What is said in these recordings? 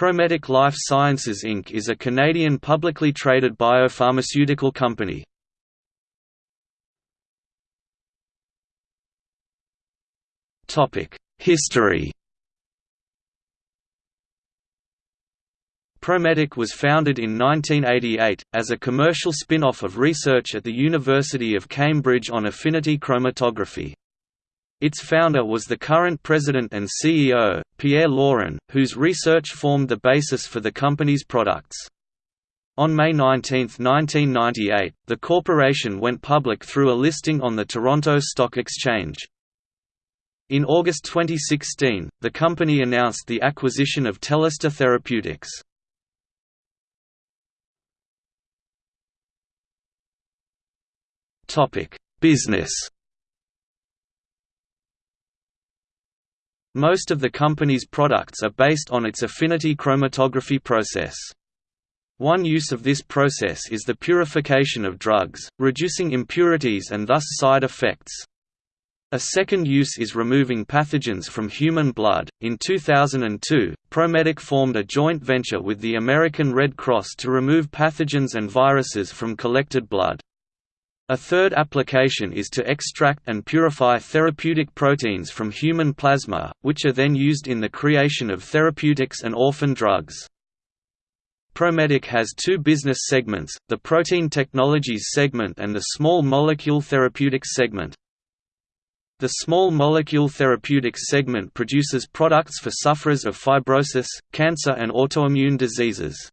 Prometic Life Sciences Inc. is a Canadian publicly traded biopharmaceutical company. History Prometic was founded in 1988, as a commercial spin-off of research at the University of Cambridge on affinity chromatography. Its founder was the current president and CEO, Pierre Laurin, whose research formed the basis for the company's products. On May 19, 1998, the corporation went public through a listing on the Toronto Stock Exchange. In August 2016, the company announced the acquisition of Telesta Therapeutics. Business Most of the company's products are based on its affinity chromatography process. One use of this process is the purification of drugs, reducing impurities and thus side effects. A second use is removing pathogens from human blood. In 2002, Prometic formed a joint venture with the American Red Cross to remove pathogens and viruses from collected blood. A third application is to extract and purify therapeutic proteins from human plasma, which are then used in the creation of therapeutics and orphan drugs. Prometic has two business segments, the Protein Technologies segment and the Small Molecule Therapeutics segment. The Small Molecule Therapeutics segment produces products for sufferers of fibrosis, cancer and autoimmune diseases.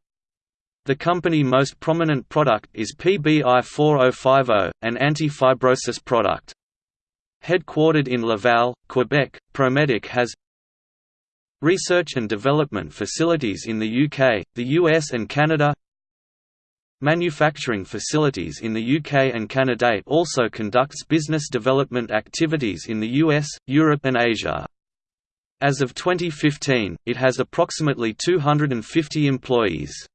The company most prominent product is PBI-4050, an anti-fibrosis product. Headquartered in Laval, Quebec, Prometic has research and development facilities in the UK, the US and Canada Manufacturing facilities in the UK and Canada also conducts business development activities in the US, Europe and Asia. As of 2015, it has approximately 250 employees.